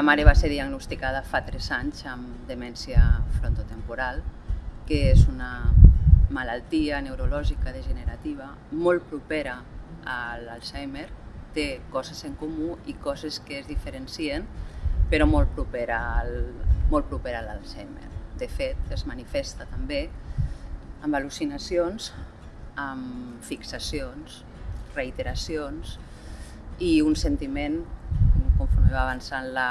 meva mare va ser diagnosticada fa 3 anys amb demència frontotemporal, que és una malaltia neurològica degenerativa molt propera a l'Alzheimer, té coses en comú i coses que es diferencien, però molt propera al, molt propera a l'Alzheimer. De fet, es manifesta també amb al·lucinacions, amb fixacions, reiteracions i un sentiment, va avançant la,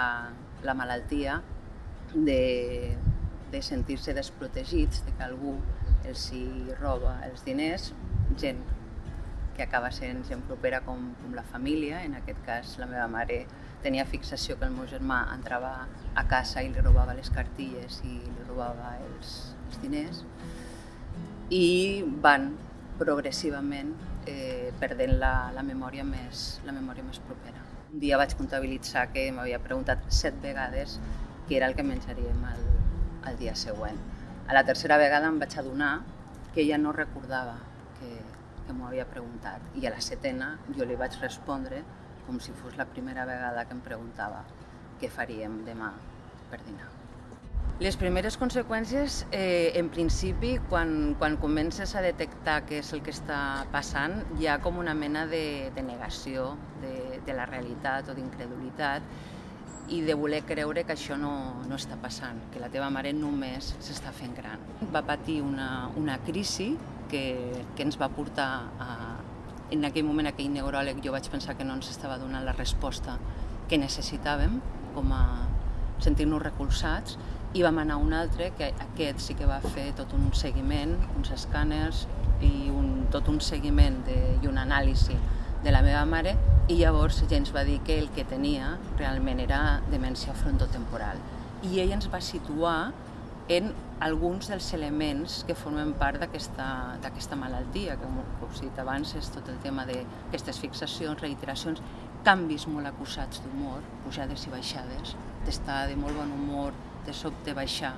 la malaltia, de, de sentir-se desprotegits, de que algú els hi roba els diners, gent que acaba sent gent propera com, com la família, en aquest cas la meva mare tenia fixació que el meu germà entrava a casa i li robava les cartilles i li robava els, els diners i van progressivament eh, perdent la, la, memòria més, la memòria més propera. Un dia vaig comptabilitzar que m'havia preguntat set vegades què era el que menjaríem el, el dia següent. A la tercera vegada em vaig adonar que ella no recordava que, que m'ho havia preguntat i a la setena jo li vaig respondre com si fos la primera vegada que em preguntava què faríem demà per dinar. Les primeres conseqüències, eh, en principi, quan, quan comences a detectar què és el que està passant, hi ha com una mena de, de negació de, de la realitat o d'incredulitat i de voler creure que això no, no està passant, que la teva mare només s'està fent gran. Va patir una, una crisi que, que ens va portar a... En aquell moment, aquell neuròleg, jo vaig pensar que no ens estava donant la resposta que necessitàvem com a sentir-nos recolzats i vam anar a un altre, que aquest sí que va fer tot un seguiment, uns escàners i un, tot un seguiment de, i un anàlisi de la meva mare i llavors ja ens va dir que el que tenia realment era demència frontotemporal. I ell ens va situar en alguns dels elements que formen part d'aquesta malaltia, que com us he dit abans és tot el tema d'aquestes fixacions, reiteracions, canvis molt acusats d'humor, pujades i baixades, d'estar de molt bon humor, de sobte baixar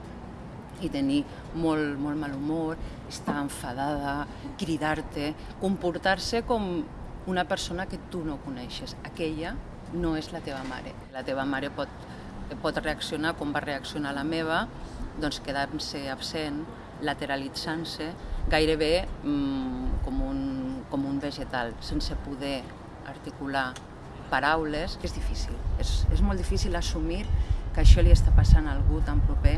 i tenir molt, molt mal humor, estar enfadada, cridar-te, comportar-se com una persona que tu no coneixes. Aquella no és la teva mare. La teva mare pot, pot reaccionar com va reaccionar la meva, doncs quedant-se absent, lateralitzant-se, gairebé mm, com, un, com un vegetal, sense poder articular paraules, que és difícil. És, és molt difícil assumir que això li està passant a algú tan proper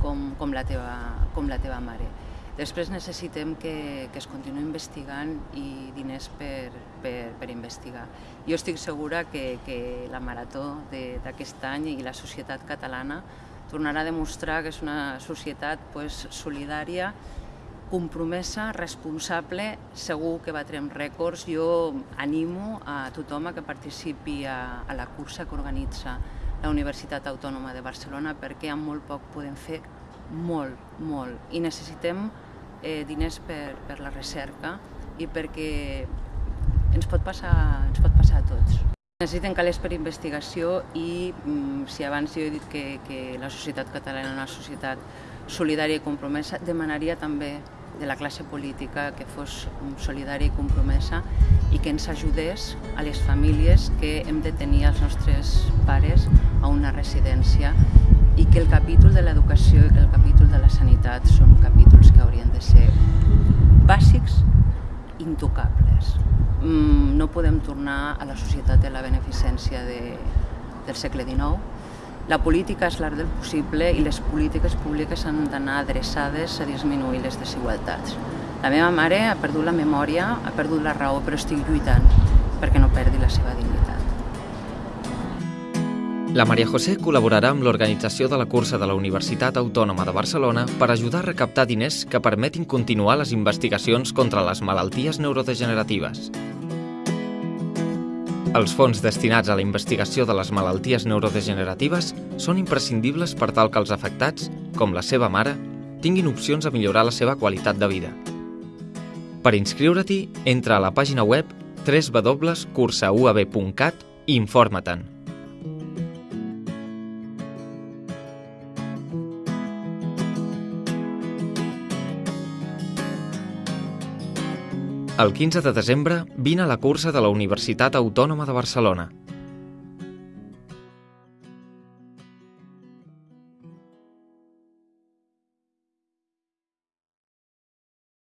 com, com, la, teva, com la teva mare. Després necessitem que, que es continuï investigant i diners per, per, per investigar. Jo estic segura que, que la marató d'aquest any i la societat catalana tornarà a demostrar que és una societat pues, solidària, compromesa, responsable, segur que batrem rècords. Jo animo a tothom a que participi a, a la cursa que organitza la Universitat Autònoma de Barcelona perquè amb molt poc podem fer molt, molt. I necessitem eh, diners per, per la recerca i perquè ens pot passar, ens pot passar a tots. Necessiten calés per investigació i mm, si abans jo he dit que, que la societat catalana és una societat solidària i compromesa, demanaria també de la classe política que fos solidària i compromesa i que ens ajudés a les famílies que hem de tenir els nostres pares a una residència i que el capítol de l'educació i que el capítol de la sanitat són capítols que haurien de ser bàsics, intocables. Mm, no podem tornar a la societat de la beneficència de, del segle XIX, la política és l'art del possible i les polítiques públiques han d'anar adreçades a disminuir les desigualtats. La meva mare ha perdut la memòria, ha perdut la raó, però estic lluitant perquè no perdi la seva dignitat. La Maria José col·laborarà amb l'organització de la cursa de la Universitat Autònoma de Barcelona per ajudar a recaptar diners que permetin continuar les investigacions contra les malalties neurodegeneratives. Els fons destinats a la investigació de les malalties neurodegeneratives són imprescindibles per tal que els afectats, com la seva mare, tinguin opcions a millorar la seva qualitat de vida. Per inscriure-t'hi, entra a la pàgina web www.cursauab.cat i informa-te'n. El 15 de desembre vine a la cursa de la Universitat Autònoma de Barcelona.